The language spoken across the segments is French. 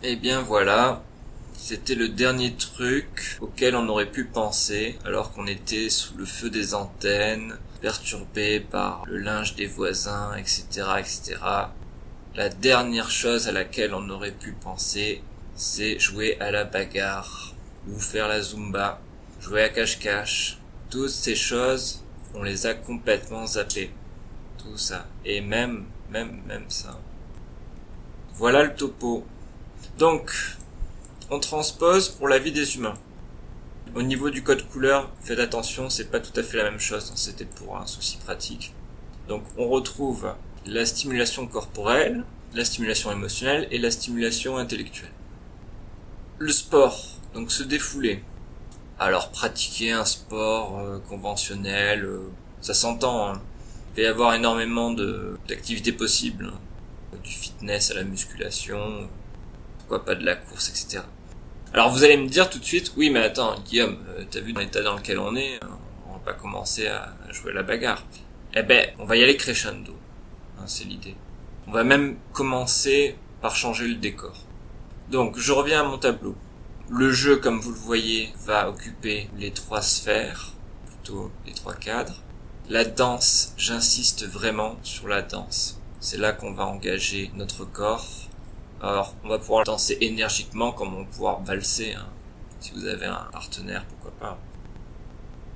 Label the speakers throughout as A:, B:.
A: Et eh bien voilà, c'était le dernier truc auquel on aurait pu penser alors qu'on était sous le feu des antennes, perturbé par le linge des voisins, etc., etc. La dernière chose à laquelle on aurait pu penser, c'est jouer à la bagarre ou faire la zumba, jouer à cache-cache. Toutes ces choses, on les a complètement zappées. Tout ça. Et même, même, même ça. Voilà le topo. Donc, on transpose pour la vie des humains. Au niveau du code couleur, faites attention, c'est pas tout à fait la même chose, c'était pour un souci pratique. Donc on retrouve la stimulation corporelle, la stimulation émotionnelle et la stimulation intellectuelle. Le sport, donc se défouler. Alors pratiquer un sport euh, conventionnel, euh, ça s'entend. Hein. Il peut y avoir énormément d'activités possibles, hein. du fitness à la musculation, pourquoi pas de la course, etc. Alors vous allez me dire tout de suite, oui mais attends Guillaume, euh, t'as vu l'état dans lequel on est, hein, on va pas commencer à jouer à la bagarre. Eh ben, on va y aller crescendo, hein, c'est l'idée. On va même commencer par changer le décor. Donc je reviens à mon tableau. Le jeu, comme vous le voyez, va occuper les trois sphères, plutôt les trois cadres. La danse, j'insiste vraiment sur la danse. C'est là qu'on va engager notre corps, alors, on va pouvoir danser énergiquement comme on va pouvoir valser. Hein. Si vous avez un partenaire, pourquoi pas.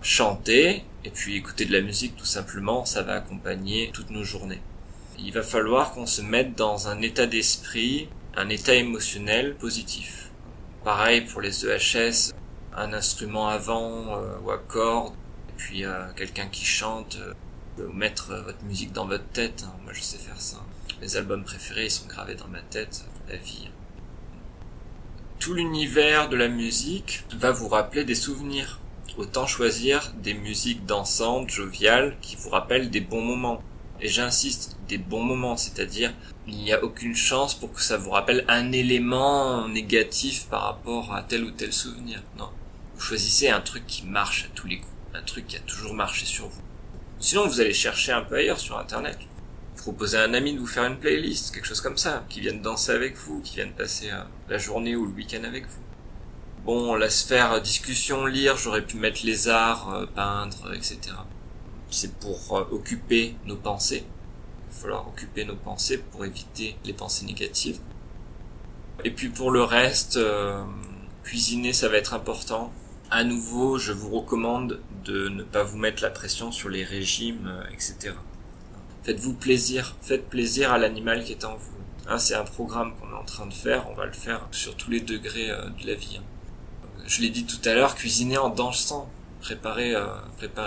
A: Chanter, et puis écouter de la musique tout simplement, ça va accompagner toutes nos journées. Il va falloir qu'on se mette dans un état d'esprit, un état émotionnel positif. Pareil pour les EHS, un instrument avant euh, ou à cordes, et puis euh, quelqu'un qui chante, euh, mettre votre musique dans votre tête. Hein. Moi je sais faire ça. Mes albums préférés sont gravés dans ma tête la vie. Tout l'univers de la musique va vous rappeler des souvenirs. Autant choisir des musiques dansantes, joviales, qui vous rappellent des bons moments. Et j'insiste, des bons moments, c'est-à-dire il n'y a aucune chance pour que ça vous rappelle un élément négatif par rapport à tel ou tel souvenir. Non. Vous choisissez un truc qui marche à tous les coups, un truc qui a toujours marché sur vous. Sinon, vous allez chercher un peu ailleurs sur Internet proposer à un ami de vous faire une playlist, quelque chose comme ça, qui vienne danser avec vous, qui vienne passer euh, la journée ou le week-end avec vous. Bon, la sphère discussion, lire, j'aurais pu mettre les arts, euh, peindre, etc. C'est pour euh, occuper nos pensées. Il va falloir occuper nos pensées pour éviter les pensées négatives. Et puis pour le reste, cuisiner, ça va être important. À nouveau, je vous recommande de ne pas vous mettre la pression sur les régimes, etc. Faites-vous plaisir, faites plaisir à l'animal qui est en vous. Hein, c'est un programme qu'on est en train de faire, on va le faire sur tous les degrés euh, de la vie. Hein. Je l'ai dit tout à l'heure, cuisiner en dansant, préparer, euh,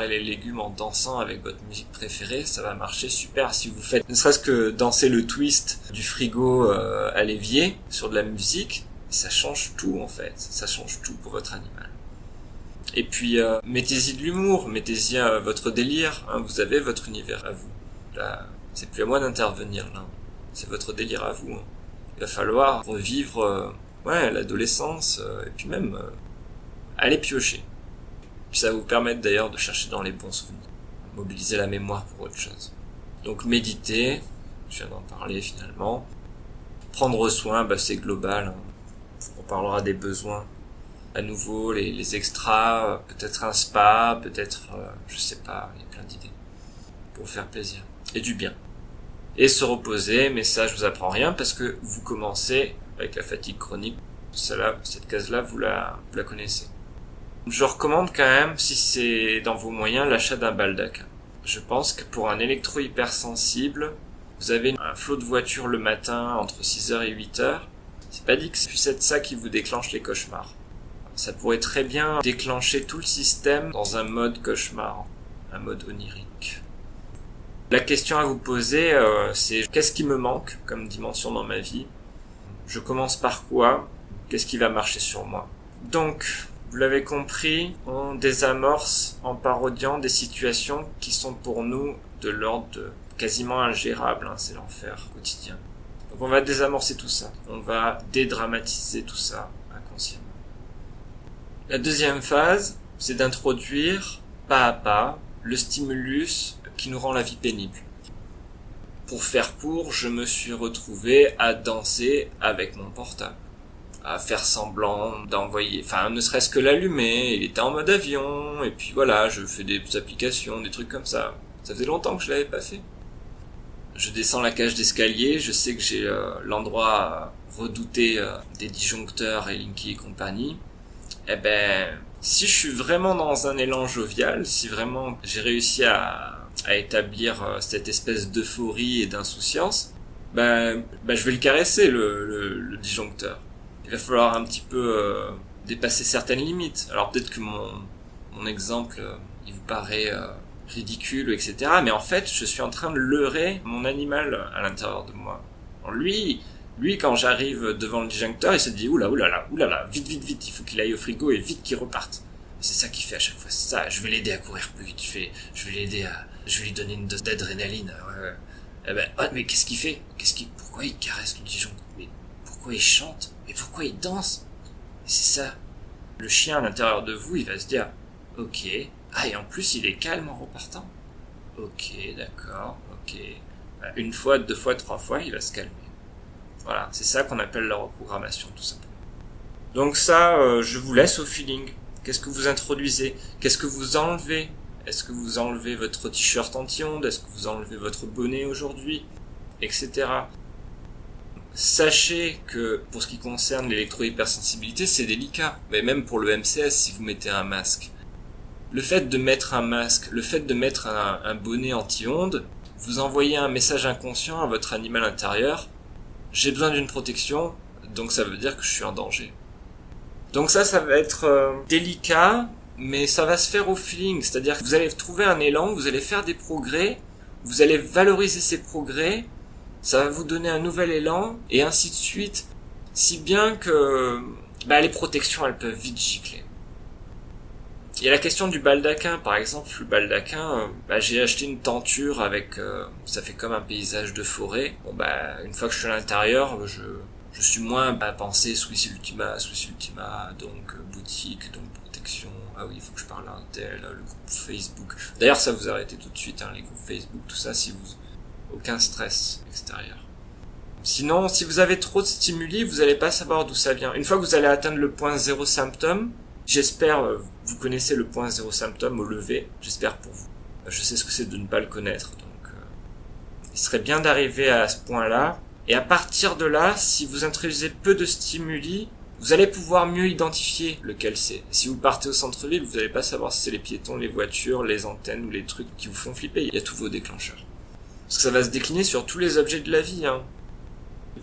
A: les légumes en dansant avec votre musique préférée, ça va marcher super. Si vous faites ne serait-ce que danser le twist du frigo euh, à l'évier sur de la musique, ça change tout en fait, ça change tout pour votre animal. Et puis mettez-y de l'humour, mettez-y votre délire, hein, vous avez votre univers à vous c'est plus à moi d'intervenir là. C'est votre délire à vous. Hein. Il va falloir revivre euh, ouais, l'adolescence euh, et puis même euh, aller piocher. Puis ça va vous permettre d'ailleurs de chercher dans les bons souvenirs. Mobiliser la mémoire pour autre chose. Donc méditer, je viens d'en parler finalement. Prendre soin, bah, c'est global. Hein. On parlera des besoins. À nouveau, les, les extras, peut-être un spa, peut-être, je sais pas, il y a plein d'idées. Pour faire plaisir et du bien. Et se reposer, mais ça je vous apprends rien parce que vous commencez avec la fatigue chronique. Celle-là, cette case-là, vous la, vous la connaissez. Je recommande quand même, si c'est dans vos moyens, l'achat d'un baldac. Je pense que pour un électro hypersensible, vous avez un flot de voiture le matin entre 6h et 8h. C'est pas dit que c'est ça qui vous déclenche les cauchemars. Ça pourrait très bien déclencher tout le système dans un mode cauchemar, un mode onirique. La question à vous poser, euh, c'est qu'est-ce qui me manque comme dimension dans ma vie? Je commence par quoi? Qu'est-ce qui va marcher sur moi? Donc, vous l'avez compris, on désamorce en parodiant des situations qui sont pour nous de l'ordre de quasiment ingérables, hein, c'est l'enfer quotidien. On va désamorcer tout ça, on va dédramatiser tout ça inconsciemment. La deuxième phase, c'est d'introduire pas à pas le stimulus qui nous rend la vie pénible. Pour faire court, je me suis retrouvé à danser avec mon portable. à faire semblant d'envoyer, enfin ne serait-ce que l'allumer, il était en mode avion, et puis voilà, je fais des applications, des trucs comme ça. Ça faisait longtemps que je l'avais pas fait. Je descends la cage d'escalier, je sais que j'ai euh, l'endroit redouté euh, des disjoncteurs et Linky et compagnie. Eh ben, si je suis vraiment dans un élan jovial, si vraiment j'ai réussi à, à établir euh, cette espèce d'euphorie et d'insouciance, ben, ben je vais le caresser le, disjoncteur il va falloir un petit peu euh, dépasser certaines limites. Alors peut-être que mon, mon exemple, euh, il vous paraît ridicule, etc. Mais en fait, je suis en train de leurrer mon animal à l'intérieur de moi. lui, lui, quand j'arrive devant le disjoncteur, il se dit oula, oulala, oulala, vite, vite, vite, il faut qu'il aille au frigo et vite qu'il reparte. C'est ça qu'il fait à chaque fois. Ça. Je vais l'aider à courir plus vite. Je vais, je vais l'aider à, je vais lui donner une dose d'adrénaline. Ouais, Eh ben, oh, mais qu'est-ce qu'il fait? Qu'est-ce qu'il, pourquoi il caresse le disjoncteur Mais pourquoi il chante? Mais pourquoi il danse? C'est ça. Le chien à l'intérieur de vous, il va se dire, ok. Ah, et en plus, il est calme en repartant. Ok, d'accord, ok. Bah, une fois, deux fois, trois fois, il va se calmer. Voilà, c'est ça qu'on appelle la reprogrammation, tout simplement. Donc ça, euh, je vous laisse au feeling. Qu'est-ce que vous introduisez? Qu'est-ce que vous enlevez? Est-ce que vous enlevez votre t-shirt anti-ondes? Est-ce que vous enlevez votre bonnet aujourd'hui? Etc. Sachez que pour ce qui concerne l'électro-hypersensibilité, c'est délicat. Mais même pour le MCS, si vous mettez un masque. Le fait de mettre un masque, le fait de mettre un, bonnet anti-ondes, vous envoyez un message inconscient à votre animal intérieur. J'ai besoin d'une protection, donc ça veut dire que je suis en danger. Donc ça, ça va être euh, délicat, mais ça va se faire au feeling. C'est-à-dire que vous allez trouver un élan, vous allez faire des progrès, vous allez valoriser ces progrès, ça va vous donner un nouvel élan, et ainsi de suite, si bien que bah, les protections, elles peuvent vite gicler. Il y a la question du baldaquin, par exemple, le baldaquin, euh, bah, j'ai acheté une tenture avec, euh, ça fait comme un paysage de forêt. Bon bah, une fois que je suis à l'intérieur, je, je suis moins à penser Swiss Ultima, Swiss Ultima, donc euh, boutique, donc protection. Ah oui, il faut que je parle à un tel, le groupe Facebook. D'ailleurs, ça vous arrêtez tout de suite, hein, les groupes Facebook, tout ça, si vous aucun stress extérieur. Sinon, si vous avez trop de stimuli, vous n'allez pas savoir d'où ça vient. Une fois que vous allez atteindre le point zéro symptôme, j'espère, euh, vous connaissez le point zéro symptôme au lever, j'espère pour vous. Je sais ce que c'est de ne pas le connaître, donc euh, il serait bien d'arriver à ce point-là. Et à partir de là, si vous introduisez peu de stimuli, vous allez pouvoir mieux identifier lequel c'est. Si vous partez au centre-ville, vous n'allez pas savoir si c'est les piétons, les voitures, les antennes ou les trucs qui vous font flipper. Il y a tous vos déclencheurs. Parce que ça va se décliner sur tous les objets de la vie. Hein.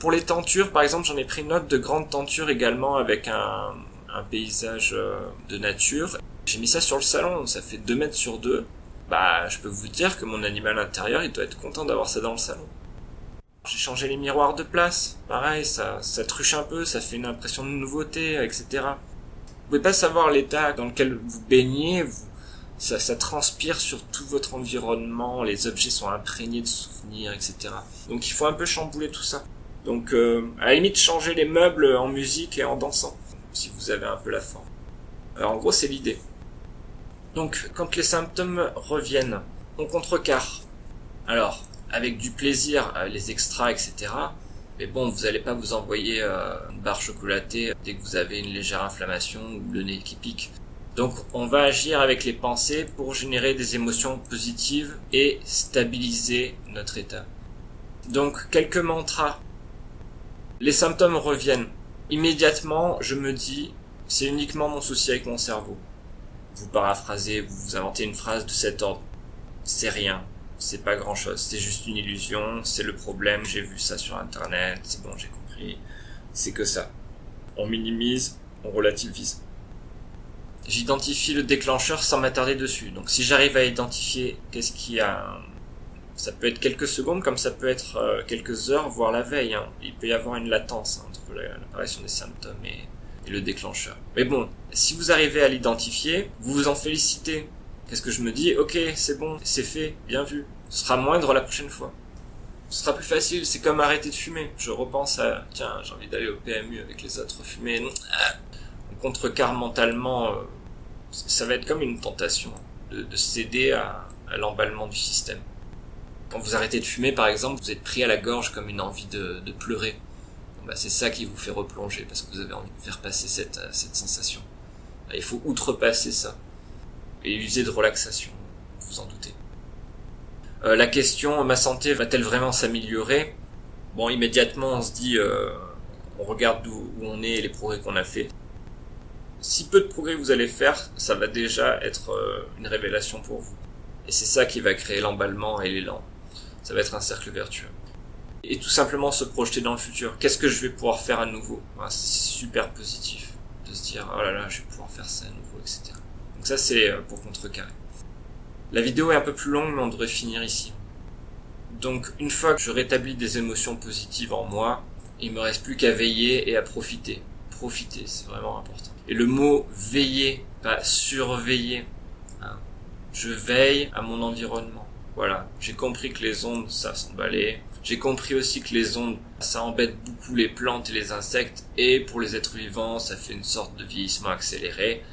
A: Pour les tentures, par exemple, j'en ai pris note de grandes tentures également avec un, un paysage euh, de nature. J'ai mis ça sur le salon, ça fait 2 mètres sur 2. Bah, je peux vous dire que mon animal intérieur, il doit être content d'avoir ça dans le salon. J'ai changé les miroirs de place, pareil, ça, ça truche un peu, ça fait une impression de nouveauté, etc. Vous pouvez pas savoir l'état dans lequel vous baignez, vous, ça, ça transpire sur tout votre environnement, les objets sont imprégnés de souvenirs, etc. Donc il faut un peu chambouler tout ça. Donc euh, à la limite changer les meubles en musique et en dansant, si vous avez un peu la forme. Alors en gros c'est l'idée. Donc quand les symptômes reviennent, on contrecarre. Alors avec du plaisir, euh, les extras, etc. Mais bon, vous n'allez pas vous envoyer euh, une barre chocolatée dès que vous avez une légère inflammation ou le nez qui pique. Donc on va agir avec les pensées pour générer des émotions positives et stabiliser notre état. Donc quelques mantras. Les symptômes reviennent. Immédiatement, je me dis, c'est uniquement mon souci avec mon cerveau. Vous paraphrasez, vous vous inventez une phrase de cet ordre. C'est rien, c'est pas grand chose, c'est juste une illusion, c'est le problème, j'ai vu ça sur internet, c'est bon, j'ai compris. C'est que ça. On minimise, on relativise j'identifie le déclencheur sans m'attarder dessus. Donc si j'arrive à identifier qu'est-ce qui a... Ça peut être quelques secondes comme ça peut être euh, quelques heures, voire la veille. Hein. Il peut y avoir une latence hein, entre l'apparition des symptômes et, et, le déclencheur. Mais bon, si vous arrivez à l'identifier, vous vous en félicitez. Qu'est-ce que je me dis Ok, c'est bon, c'est fait, bien vu. Ce sera moindre la prochaine fois. Ce sera plus facile, c'est comme arrêter de fumer. Je repense à, tiens, j'ai envie d'aller au PMU avec les autres fumés. Ah, contrecarre mentalement, euh, ça va être comme une tentation de, de céder à, l'emballement du système. Quand vous arrêtez de fumer, par exemple, vous êtes pris à la gorge comme une envie de, pleurer. bah, c'est ça qui vous fait replonger parce que vous avez envie de faire passer cette, cette sensation. Bah, il faut outrepasser ça et user de relaxation, vous en doutez. Euh, la question, ma santé va-t-elle vraiment s'améliorer? Bon, immédiatement, on se dit, euh, on regarde où, où on est et les progrès qu'on a fait. Si peu de progrès vous allez faire, ça va déjà être euh, une révélation pour vous. Et c'est ça qui va créer l'emballement et l'élan. Ça va être un cercle vertueux et tout simplement se projeter dans le futur. Qu'est-ce que je vais pouvoir faire à nouveau? C'est super positif de se dire oh là là, je vais pouvoir faire ça à nouveau, etc. Donc ça c'est euh, pour contrecarrer. La vidéo est un peu plus longue, mais on devrait finir ici. Donc une fois que je rétablis des émotions positives en moi, il me reste plus qu'à veiller et à profiter. Profiter, c'est vraiment important. Et le mot veiller, pas surveiller. Hein. Je veille à mon environnement. Voilà, j'ai compris que les ondes, ça s'emballait, j'ai compris aussi que les ondes, ça embête beaucoup les plantes et les insectes, et pour les êtres vivants, ça fait une sorte de vieillissement accéléré.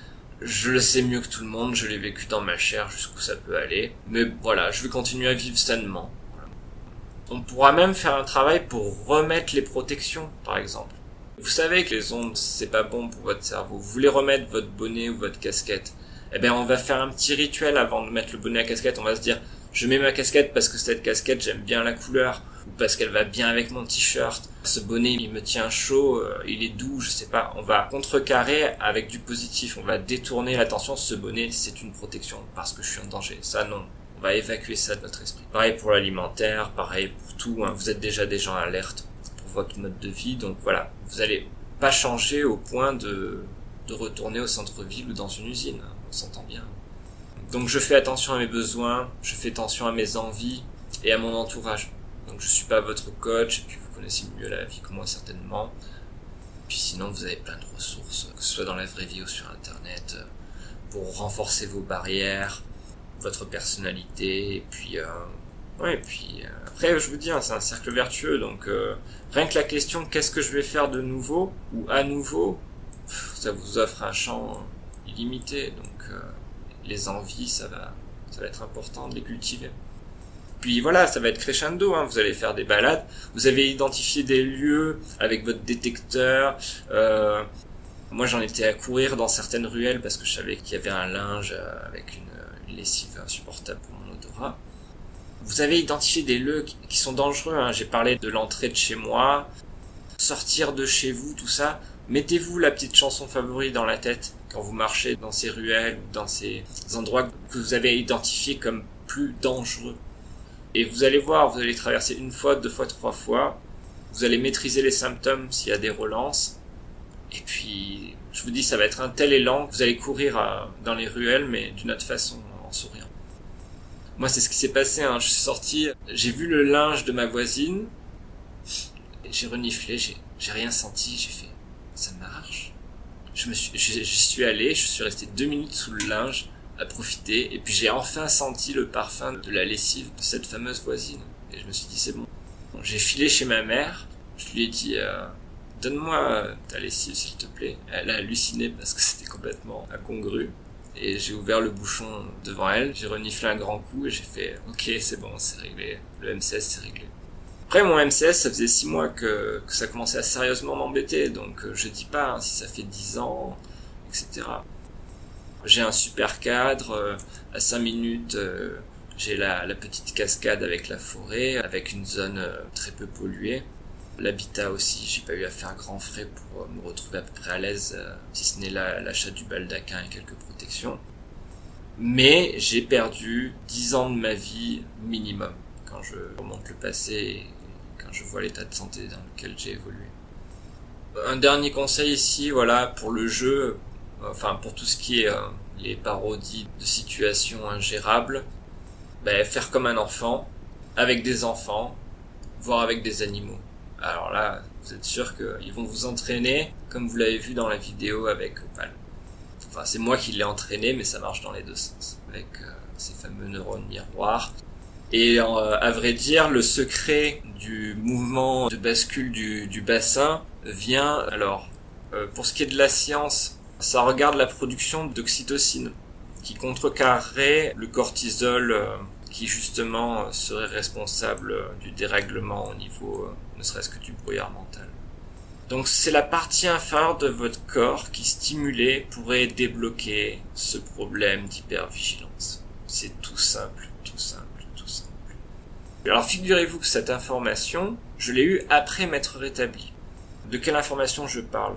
A: Je le sais mieux que tout le monde, je l'ai vécu dans ma chair jusqu'où ça peut aller. Mais voilà, je vais continuer à vivre sainement. On pourra même faire un travail pour remettre les protections, par exemple. Vous savez que les ondes, c'est pas bon pour votre cerveau. Vous voulez remettre votre bonnet ou votre casquette. Eh bien, on va faire un petit rituel avant de mettre le bonnet à casquette. On va se dire, je mets ma casquette parce que cette casquette, j'aime bien la couleur ou parce qu'elle va bien avec mon t-shirt. Ce bonnet, il me tient chaud, euh, il est doux, je sais pas. On va contrecarrer avec du positif. On va détourner l'attention. Ce bonnet, c'est une protection parce que je suis en danger. Ça, non. On va évacuer ça de notre esprit. Pareil pour l'alimentaire, pareil pour tout. Hein. Vous êtes déjà des gens alertes pour votre mode de vie. Donc voilà, vous allez pas changer au point de, de retourner au centre-ville ou dans une usine. On s'entend bien. Donc je fais attention à mes besoins, je fais attention à mes envies et à mon entourage. Donc je suis pas votre coach, et puis vous connaissez mieux la vie que moi certainement. Puis sinon vous avez plein de ressources, que ce soit dans la vraie vie ou sur internet, pour renforcer vos barrières, votre personnalité, et puis euh, ouais, et puis euh, après je vous dis, hein, c'est un cercle vertueux, donc euh, rien que la question qu'est-ce que je vais faire de nouveau ou à nouveau, ça vous offre un champ illimité, donc euh, les envies, ça va, ça va être important de les cultiver. Puis voilà, ça va être crescendo, hein. vous allez faire des balades, vous avez identifié des lieux avec votre détecteur. Euh, moi j'en étais à courir dans certaines ruelles parce que je savais qu'il y avait un linge euh, avec une, lessive insupportable pour mon odorat. Vous avez identifié des lieux qui sont dangereux, hein. j'ai parlé de l'entrée de chez moi, sortir de chez vous, tout ça. Mettez-vous la petite chanson favorite dans la tête quand vous marchez dans ces ruelles ou dans ces endroits que vous avez identifiés comme plus dangereux. Et vous allez voir, vous allez traverser une fois, deux fois, trois fois. Vous allez maîtriser les symptômes s'il y a des relances. Et puis, je vous dis, ça va être un tel élan que vous allez courir dans les ruelles, mais d'une autre façon, en souriant. Moi, c'est ce qui s'est passé. Hein. Je suis sorti, j'ai vu le linge de ma voisine, j'ai reniflé, j'ai rien senti, j'ai fait, ça marche? Je me suis, j'y suis allé, je suis resté deux minutes sous le linge à profiter, et puis j'ai enfin senti le parfum de la lessive de cette fameuse voisine. Et je me suis dit, c'est bon. j'ai filé chez ma mère, je lui ai dit, euh, donne-moi ta lessive s'il te plaît. Elle a halluciné parce que c'était complètement incongru. Et j'ai ouvert le bouchon devant elle, j'ai reniflé un grand coup et j'ai fait, ok, c'est bon, c'est réglé. Le M16, c'est réglé. Après, mon MCS, ça faisait six mois que, ça commençait à sérieusement m'embêter, donc euh, je dis pas hein, si ça fait dix ans, etc. J'ai un super cadre, euh, à cinq minutes, euh, j'ai la, la, petite cascade avec la forêt, avec une zone très peu polluée. L'habitat aussi, j'ai pas eu à faire grand frais pour me retrouver à peu près à l'aise, si ce n'est l'achat du baldaquin et quelques protections. Mais j'ai perdu dix ans de ma vie minimum quand je remonte le passé je vois l'état de santé dans lequel j'ai évolué. Un dernier conseil ici, voilà, pour le jeu, enfin pour tout ce qui est euh, les parodies de situations ingérables, ben, faire comme un enfant, avec des enfants, voire avec des animaux. Alors là, vous êtes sûr qu'ils vont vous entraîner, comme vous l'avez vu dans la vidéo avec Opal. Enfin, c'est moi qui l'ai entraîné, mais ça marche dans les deux sens, avec euh, ces fameux neurones miroirs. Et euh, à vrai dire, le secret du mouvement de bascule du, du bassin vient, alors, euh, pour ce qui est de la science, ça regarde la production d'oxytocine, qui contrecarrerait le cortisol, euh, qui justement serait responsable du dérèglement au niveau, ne serait-ce que du brouillard mental. Donc c'est la partie inférieure de votre corps qui stimulée pourrait débloquer ce problème d'hypervigilance. C'est tout simple, tout simple, tout simple. Alors figurez-vous que cette information, je l'ai eue après m'être rétabli. De quelle information je parle?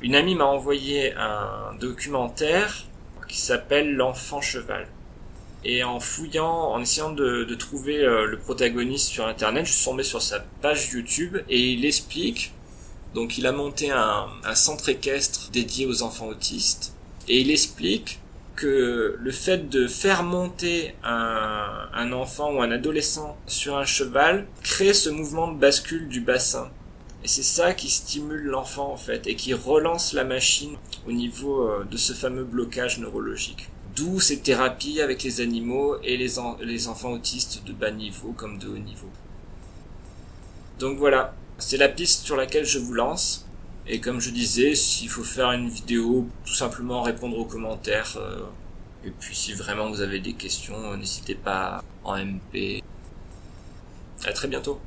A: Une amie m'a envoyé un documentaire qui s'appelle L'enfant cheval. Et en fouillant, en essayant de, trouver euh, le protagoniste sur internet, je suis tombé sur sa page YouTube et il explique, donc il a monté un, centre équestre dédié aux enfants autistes, et il explique que le fait de faire monter un, enfant ou un adolescent sur un cheval crée ce mouvement de bascule du bassin. Et c'est ça qui stimule l'enfant en fait et qui relance la machine au niveau euh, de ce fameux blocage neurologique. D'où ces thérapies avec les animaux et les enfants autistes de bas niveau comme de haut niveau. Donc voilà, c'est la piste sur laquelle je vous lance. Et comme je disais, s'il faut faire une vidéo, tout simplement répondre aux commentaires. Euh, et puis si vraiment vous avez des questions, n'hésitez pas en MP. À très bientôt.